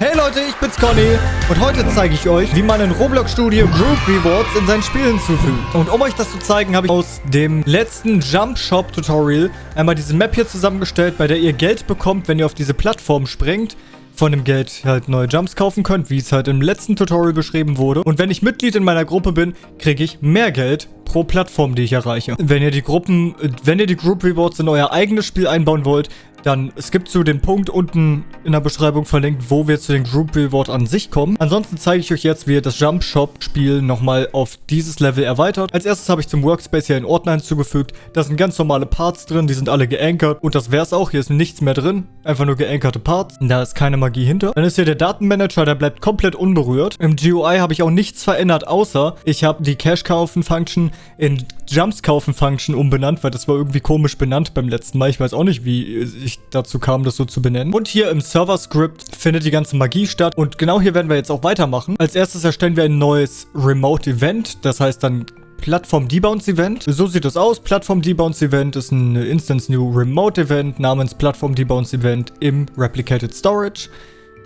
Hey Leute, ich bin's Conny und heute zeige ich euch, wie man in Roblox Studio Group Rewards in sein Spiel hinzufügt. Und um euch das zu zeigen, habe ich aus dem letzten Jump Shop Tutorial einmal diese Map hier zusammengestellt, bei der ihr Geld bekommt, wenn ihr auf diese Plattform springt von dem Geld halt neue Jumps kaufen könnt, wie es halt im letzten Tutorial beschrieben wurde. Und wenn ich Mitglied in meiner Gruppe bin, kriege ich mehr Geld pro Plattform, die ich erreiche. Wenn ihr die Gruppen, wenn ihr die Group Rewards in euer eigenes Spiel einbauen wollt, dann skippt zu den Punkt unten in der Beschreibung verlinkt, wo wir zu den Group Reward an sich kommen. Ansonsten zeige ich euch jetzt, wie ihr das Jump Shop Spiel nochmal auf dieses Level erweitert. Als erstes habe ich zum Workspace hier einen Ordner hinzugefügt. Da sind ganz normale Parts drin, die sind alle geankert. Und das wäre es auch. Hier ist nichts mehr drin. Einfach nur geankerte Parts. Da ist keine Magie hinter. Dann ist hier der Datenmanager, der bleibt komplett unberührt. Im GUI habe ich auch nichts verändert, außer ich habe die Cash Kaufen Function in Jumps kaufen Function umbenannt, weil das war irgendwie komisch benannt beim letzten Mal. Ich weiß auch nicht, wie ich dazu kam, das so zu benennen. Und hier im Server-Script findet die ganze Magie statt. Und genau hier werden wir jetzt auch weitermachen. Als erstes erstellen wir ein neues Remote-Event. Das heißt dann Plattform Debounce Event. So sieht es aus. Plattform Debounce Event ist ein Instance New Remote Event namens Plattform Debounce Event im Replicated Storage.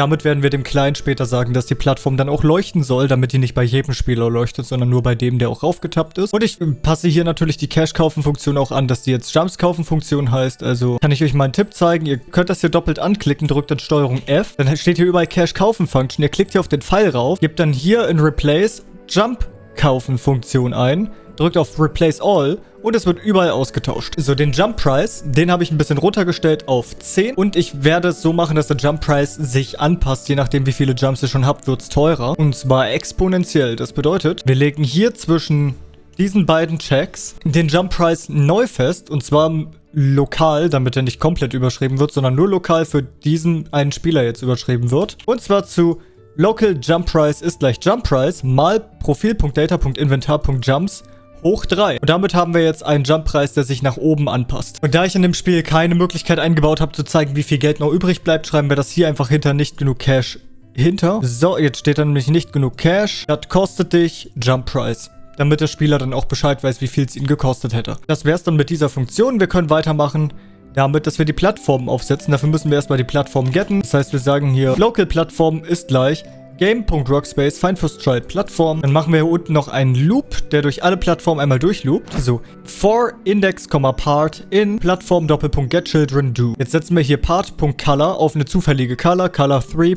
Damit werden wir dem Client später sagen, dass die Plattform dann auch leuchten soll, damit die nicht bei jedem Spieler leuchtet, sondern nur bei dem, der auch raufgetappt ist. Und ich passe hier natürlich die Cash-Kaufen-Funktion auch an, dass die jetzt Jumps-Kaufen-Funktion heißt. Also kann ich euch mal einen Tipp zeigen. Ihr könnt das hier doppelt anklicken, drückt dann Steuerung F. Dann steht hier überall Cash-Kaufen-Function. Ihr klickt hier auf den Pfeil rauf, gebt dann hier in Replace Jump-Kaufen-Funktion ein drückt auf Replace All und es wird überall ausgetauscht. So, den Jump Price, den habe ich ein bisschen runtergestellt auf 10 und ich werde es so machen, dass der Jump Price sich anpasst. Je nachdem, wie viele Jumps ihr schon habt, wird es teurer und zwar exponentiell. Das bedeutet, wir legen hier zwischen diesen beiden Checks den Jump Price neu fest und zwar lokal, damit er nicht komplett überschrieben wird, sondern nur lokal für diesen einen Spieler jetzt überschrieben wird. Und zwar zu Local Jump Price ist gleich Jump Price mal Profil.data.inventar.jumps hoch 3. Und damit haben wir jetzt einen Jump-Preis, der sich nach oben anpasst. Und da ich in dem Spiel keine Möglichkeit eingebaut habe, zu zeigen, wie viel Geld noch übrig bleibt, schreiben wir das hier einfach hinter nicht genug Cash hinter. So, jetzt steht da nämlich nicht genug Cash. Das kostet dich Jump-Price damit der Spieler dann auch Bescheid weiß, wie viel es ihn gekostet hätte. Das wäre es dann mit dieser Funktion. Wir können weitermachen damit, dass wir die Plattform aufsetzen. Dafür müssen wir erstmal die Plattform getten. Das heißt, wir sagen hier, Local Plattform ist gleich Game.Workspace, Find First Child Plattform. Dann machen wir hier unten noch einen Loop, der durch alle Plattformen einmal durchloopt. So, for index, part in Plattform Doppelpunkt get children do. Jetzt setzen wir hier part.color auf eine zufällige Color, color 3.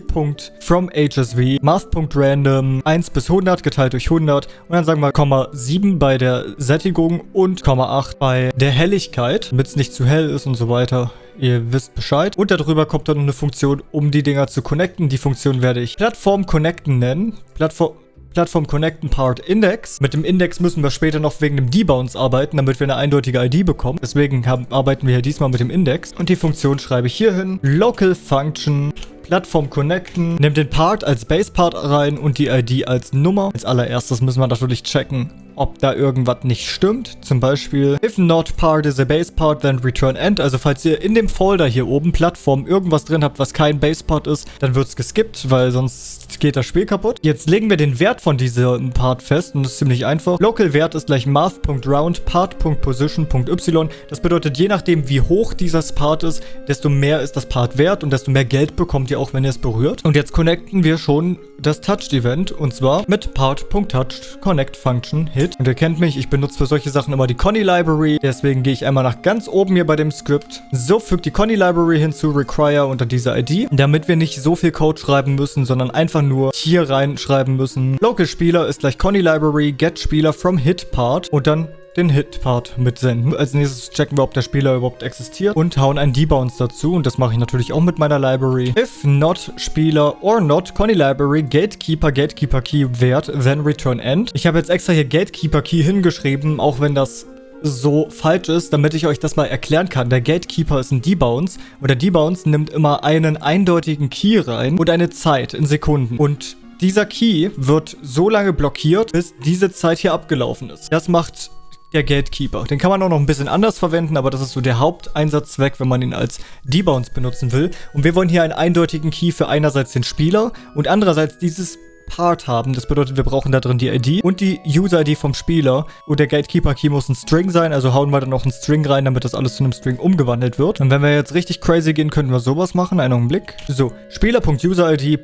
from HSV, math.random 1 bis 100 geteilt durch 100 und dann sagen wir Komma 7 bei der Sättigung und Komma 8 bei der Helligkeit, damit es nicht zu hell ist und so weiter. Ihr wisst Bescheid. Und darüber kommt dann eine Funktion, um die Dinger zu connecten. Die Funktion werde ich Plattform Connecten nennen. Plattform... Plattform Connecten Part Index. Mit dem Index müssen wir später noch wegen dem Debounce arbeiten, damit wir eine eindeutige ID bekommen. Deswegen haben, arbeiten wir hier diesmal mit dem Index. Und die Funktion schreibe ich hier hin. Local Function Plattform connecten. Nehmt den Part als Base Part rein und die ID als Nummer. Als allererstes müssen wir natürlich checken, ob da irgendwas nicht stimmt. Zum Beispiel, if not part is a base part, then return end. Also falls ihr in dem Folder hier oben, Plattform, irgendwas drin habt, was kein Base Part ist, dann wird es geskippt, weil sonst geht das Spiel kaputt. Jetzt legen wir den Wert von diesem Part fest und das ist ziemlich einfach. Local Wert ist gleich math.round part.position.y. Das bedeutet, je nachdem wie hoch dieses Part ist, desto mehr ist das Part wert und desto mehr Geld bekommt ihr auch, wenn ihr es berührt. Und jetzt connecten wir schon das Touched Event und zwar mit part.touched connect function hit Hit. Und ihr kennt mich, ich benutze für solche Sachen immer die Conny Library. Deswegen gehe ich einmal nach ganz oben hier bei dem Skript. So, fügt die Conny Library hinzu, require unter dieser ID. Damit wir nicht so viel Code schreiben müssen, sondern einfach nur hier reinschreiben müssen. Local Spieler ist gleich Conny Library, get Spieler from Hit Part. Und dann den Hit-Part mitsenden. Als nächstes checken wir, ob der Spieler überhaupt existiert und hauen einen Debounce dazu. Und das mache ich natürlich auch mit meiner Library. If not Spieler or not Conny Library Gatekeeper Gatekeeper Key Wert, then return end. Ich habe jetzt extra hier Gatekeeper Key hingeschrieben, auch wenn das so falsch ist, damit ich euch das mal erklären kann. Der Gatekeeper ist ein Debounce und der Debounce nimmt immer einen eindeutigen Key rein und eine Zeit in Sekunden. Und dieser Key wird so lange blockiert, bis diese Zeit hier abgelaufen ist. Das macht der Gatekeeper. Den kann man auch noch ein bisschen anders verwenden, aber das ist so der Haupteinsatzzweck, wenn man ihn als Debounce benutzen will. Und wir wollen hier einen eindeutigen Key für einerseits den Spieler und andererseits dieses Part haben. Das bedeutet, wir brauchen da drin die ID und die User-ID vom Spieler. Und der Gatekeeper-Key muss ein String sein, also hauen wir dann noch einen String rein, damit das alles zu einem String umgewandelt wird. Und wenn wir jetzt richtig crazy gehen, könnten wir sowas machen. Einen Augenblick. So, Spieler.user-ID,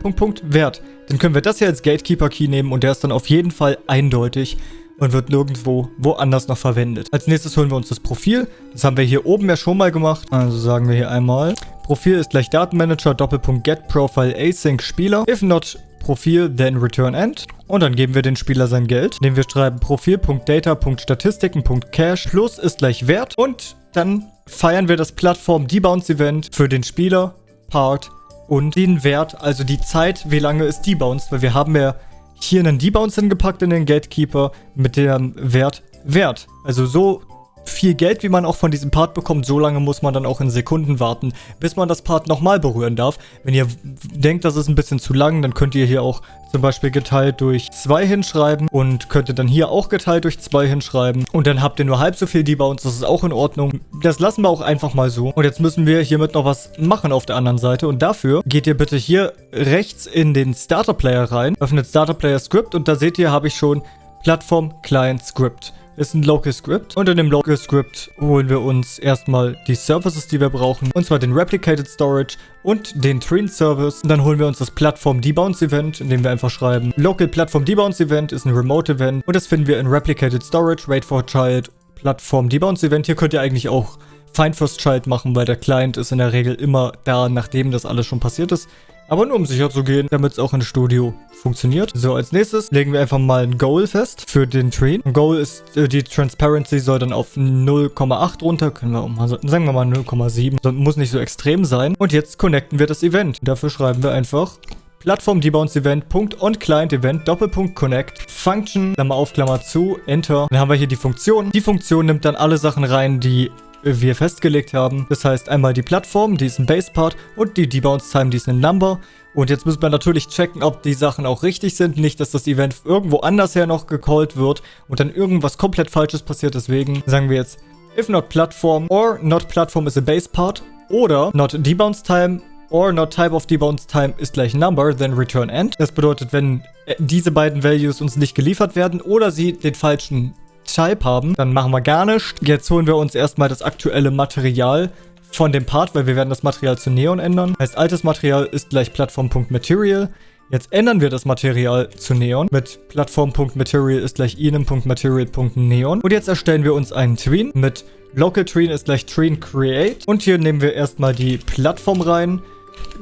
Punkt, Punkt, Wert. Dann können wir das hier als Gatekeeper-Key nehmen und der ist dann auf jeden Fall eindeutig und wird nirgendwo woanders noch verwendet. Als nächstes holen wir uns das Profil. Das haben wir hier oben ja schon mal gemacht. Also sagen wir hier einmal, Profil ist gleich Datenmanager, Doppelpunkt Get Profile Async Spieler. If not Profil, then return end. Und dann geben wir den Spieler sein Geld, indem wir schreiben Profil.data.statistiken.cache plus ist gleich Wert. Und dann feiern wir das Plattform Debounce Event für den Spieler, Part und den Wert, also die Zeit, wie lange es debounced, weil wir haben ja hier einen Debounce hingepackt in den Gatekeeper mit dem Wert Wert. Also so viel Geld, wie man auch von diesem Part bekommt, so lange muss man dann auch in Sekunden warten, bis man das Part nochmal berühren darf. Wenn ihr denkt, das ist ein bisschen zu lang, dann könnt ihr hier auch zum Beispiel geteilt durch 2 hinschreiben und könnt ihr dann hier auch geteilt durch 2 hinschreiben. Und dann habt ihr nur halb so viel Debounce, das ist auch in Ordnung. Das lassen wir auch einfach mal so. Und jetzt müssen wir hiermit noch was machen auf der anderen Seite. Und dafür geht ihr bitte hier rechts in den Starter Player rein, öffnet Starter Player Script und da seht ihr, habe ich schon Plattform Client Script ist ein Local Script. Und in dem Local Script holen wir uns erstmal die Services, die wir brauchen. Und zwar den Replicated Storage und den Train Service. Und dann holen wir uns das Plattform Debounce Event, indem wir einfach schreiben, Local Platform Debounce Event ist ein Remote Event. Und das finden wir in Replicated Storage, Wait for Child, Plattform Debounce Event. Hier könnt ihr eigentlich auch Find First Child machen, weil der Client ist in der Regel immer da, nachdem das alles schon passiert ist. Aber nur um sicher zu gehen, damit es auch im Studio funktioniert. So, als nächstes legen wir einfach mal ein Goal fest für den Train. Goal ist, äh, die Transparency soll dann auf 0,8 runter. Können wir mal, sagen wir mal 0,7. Muss nicht so extrem sein. Und jetzt connecten wir das Event. Dafür schreiben wir einfach Plattform Debounce Event, Punkt on Client Event, Doppelpunkt Connect, Function, Klammer auf, Klammer zu, Enter. Dann haben wir hier die Funktion. Die Funktion nimmt dann alle Sachen rein, die wir festgelegt haben. Das heißt einmal die Plattform, die ist ein Base-Part und die Debounce-Time, die ist ein Number. Und jetzt müssen wir natürlich checken, ob die Sachen auch richtig sind. Nicht, dass das Event irgendwo anders her noch gecallt wird und dann irgendwas komplett Falsches passiert. Deswegen sagen wir jetzt, if not platform or not platform is a base part oder not debounce time or not type of debounce time ist gleich number, then return end. Das bedeutet, wenn äh, diese beiden Values uns nicht geliefert werden oder sie den falschen Type haben, dann machen wir gar nichts. Jetzt holen wir uns erstmal das aktuelle Material von dem Part, weil wir werden das Material zu Neon ändern. Heißt, altes Material ist gleich Plattform.Material. Jetzt ändern wir das Material zu Neon mit Plattform.Material ist gleich enum.material.neon. Und jetzt erstellen wir uns einen Tween mit Local Tween ist gleich Tween Create. Und hier nehmen wir erstmal die Plattform rein.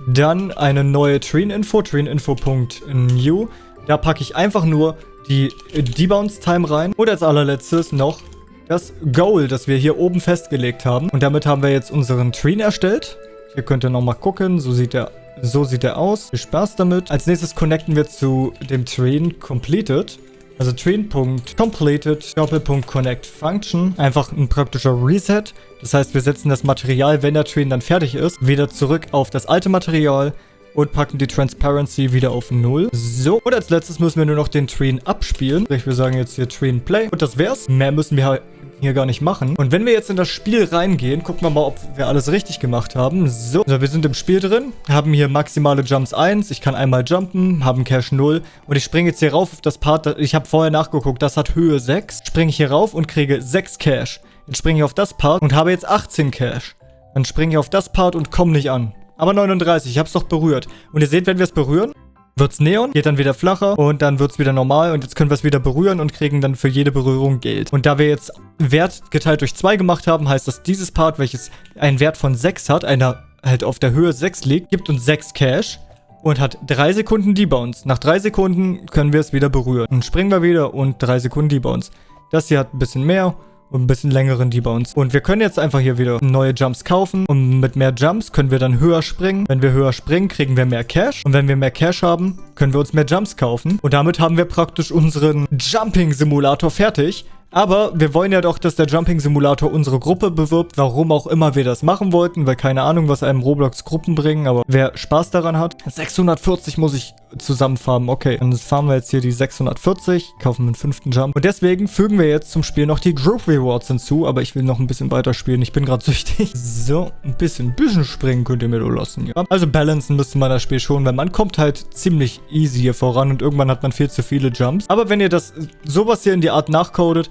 Dann eine neue Tween-Info, tweeninfo.new. Da packe ich einfach nur die Debounce-Time rein. Und als allerletztes noch das Goal, das wir hier oben festgelegt haben. Und damit haben wir jetzt unseren Train erstellt. Hier könnt ihr nochmal gucken. So sieht er so sieht er aus. Viel Spaß damit. Als nächstes connecten wir zu dem Train Completed. Also Train.completed Doppelpunkt Connect Function. Einfach ein praktischer Reset. Das heißt, wir setzen das Material, wenn der Train dann fertig ist, wieder zurück auf das alte Material und packen die Transparency wieder auf 0. So, und als letztes müssen wir nur noch den Train abspielen. Sprich, wir sagen jetzt hier Train Play. Und das wär's. Mehr müssen wir hier gar nicht machen. Und wenn wir jetzt in das Spiel reingehen, gucken wir mal, ob wir alles richtig gemacht haben. So, also wir sind im Spiel drin, haben hier maximale Jumps 1. Ich kann einmal jumpen, haben Cash 0. Und ich springe jetzt hier rauf auf das Part, ich habe vorher nachgeguckt, das hat Höhe 6. Springe ich hier rauf und kriege 6 Cash. Jetzt springe ich auf das Part und habe jetzt 18 Cash. Dann springe ich auf das Part und komme nicht an. Aber 39, ich habe es doch berührt. Und ihr seht, wenn wir es berühren, wird es Neon, geht dann wieder flacher und dann wird es wieder normal und jetzt können wir es wieder berühren und kriegen dann für jede Berührung Geld. Und da wir jetzt Wert geteilt durch 2 gemacht haben, heißt das, dieses Part, welches einen Wert von 6 hat, einer halt auf der Höhe 6 liegt, gibt uns 6 Cash und hat 3 Sekunden Debounce. Nach 3 Sekunden können wir es wieder berühren. Dann springen wir wieder und 3 Sekunden Debounce. Das hier hat ein bisschen mehr und ein bisschen längeren Debounce. Und wir können jetzt einfach hier wieder neue Jumps kaufen. Und mit mehr Jumps können wir dann höher springen. Wenn wir höher springen, kriegen wir mehr Cash. Und wenn wir mehr Cash haben, können wir uns mehr Jumps kaufen. Und damit haben wir praktisch unseren Jumping-Simulator fertig. Aber wir wollen ja doch, dass der Jumping Simulator unsere Gruppe bewirbt. Warum auch immer wir das machen wollten, weil keine Ahnung, was einem Roblox Gruppen bringen. Aber wer Spaß daran hat, 640 muss ich zusammenfarmen. Okay, dann farmen wir jetzt hier die 640, kaufen einen fünften Jump. Und deswegen fügen wir jetzt zum Spiel noch die Group Rewards hinzu. Aber ich will noch ein bisschen weiter spielen. Ich bin gerade süchtig. So, ein bisschen, bisschen springen könnt ihr mir nur lassen. Ja. Also balancen müsste man das Spiel schon, weil man kommt halt ziemlich easy hier voran und irgendwann hat man viel zu viele Jumps. Aber wenn ihr das sowas hier in die Art nachcodet,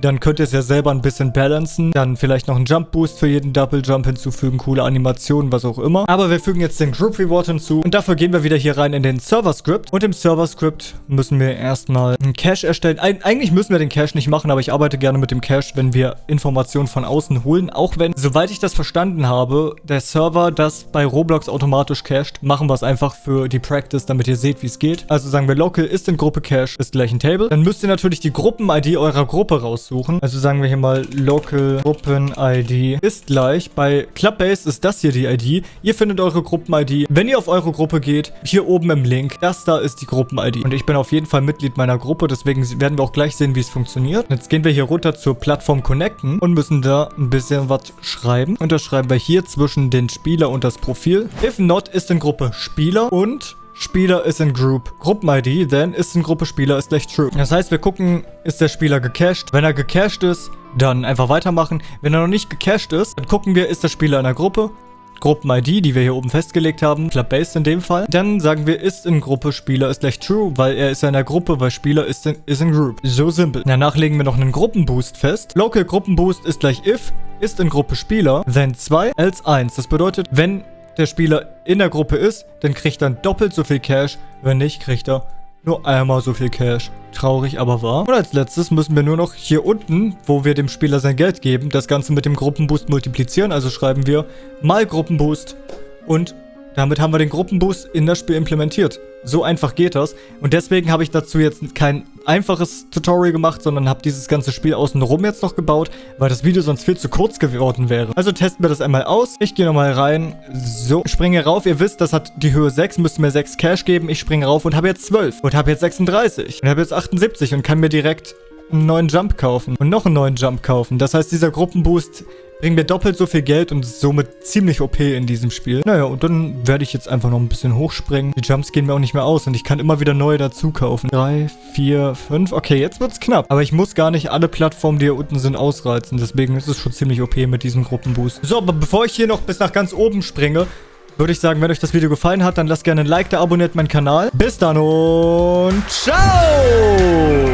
dann könnt ihr es ja selber ein bisschen balancen. Dann vielleicht noch einen Jump Boost für jeden Double Jump hinzufügen, coole Animationen, was auch immer. Aber wir fügen jetzt den Group Reward hinzu und dafür gehen wir wieder hier rein in den Server Script. Und im Server Script müssen wir erstmal einen Cache erstellen. Eig eigentlich müssen wir den Cache nicht machen, aber ich arbeite gerne mit dem Cache, wenn wir Informationen von außen holen. Auch wenn, soweit ich das verstanden habe, der Server das bei Roblox automatisch cached, machen wir es einfach für die Practice, damit ihr seht, wie es geht. Also sagen wir local ist in Gruppe Cache ist gleich ein Table. Dann müsst ihr natürlich die Gruppen-ID eurer Gruppe raussuchen suchen. Also sagen wir hier mal Local Gruppen ID ist gleich. Bei Clubbase ist das hier die ID. Ihr findet eure Gruppen-ID. Wenn ihr auf eure Gruppe geht, hier oben im Link, das da ist die Gruppen-ID. Und ich bin auf jeden Fall Mitglied meiner Gruppe, deswegen werden wir auch gleich sehen, wie es funktioniert. Jetzt gehen wir hier runter zur Plattform Connecten und müssen da ein bisschen was schreiben. Und das schreiben wir hier zwischen den Spieler und das Profil. If not ist in Gruppe Spieler und Spieler ist in Group. Gruppen-ID, then ist in Gruppe Spieler ist gleich true. Das heißt, wir gucken, ist der Spieler gecached? Wenn er gecached ist, dann einfach weitermachen. Wenn er noch nicht gecached ist, dann gucken wir, ist der Spieler in der Gruppe? Gruppen-ID, die wir hier oben festgelegt haben, Club-Based in dem Fall. Dann sagen wir, ist in Gruppe, Spieler ist gleich True, weil er ist in der Gruppe, weil Spieler ist in, ist in Group. So simpel. Danach legen wir noch einen Gruppenboost fest. Local Gruppenboost ist gleich if, ist in Gruppe Spieler, then 2, else 1. Das bedeutet, wenn der Spieler in der Gruppe ist, dann kriegt er doppelt so viel Cash. Wenn nicht, kriegt er nur einmal so viel Cash. Traurig, aber wahr. Und als letztes müssen wir nur noch hier unten, wo wir dem Spieler sein Geld geben, das Ganze mit dem Gruppenboost multiplizieren. Also schreiben wir mal Gruppenboost und damit haben wir den Gruppenboost in das Spiel implementiert. So einfach geht das. Und deswegen habe ich dazu jetzt kein einfaches Tutorial gemacht, sondern habe dieses ganze Spiel außenrum jetzt noch gebaut, weil das Video sonst viel zu kurz geworden wäre. Also testen wir das einmal aus. Ich gehe nochmal rein. So, springe rauf. Ihr wisst, das hat die Höhe 6, müsste mir 6 Cash geben. Ich springe rauf und habe jetzt 12 und habe jetzt 36 und habe jetzt 78 und kann mir direkt einen neuen Jump kaufen und noch einen neuen Jump kaufen. Das heißt, dieser Gruppenboost bringt mir doppelt so viel Geld und ist somit ziemlich OP in diesem Spiel. Naja, und dann werde ich jetzt einfach noch ein bisschen hochspringen. Die Jumps gehen mir auch nicht mehr aus und ich kann immer wieder neue dazu kaufen. Drei, vier, fünf. Okay, jetzt wird's knapp. Aber ich muss gar nicht alle Plattformen, die hier unten sind, ausreizen. Deswegen ist es schon ziemlich OP mit diesem Gruppenboost. So, aber bevor ich hier noch bis nach ganz oben springe, würde ich sagen, wenn euch das Video gefallen hat, dann lasst gerne ein Like da, abonniert meinen Kanal. Bis dann und ciao!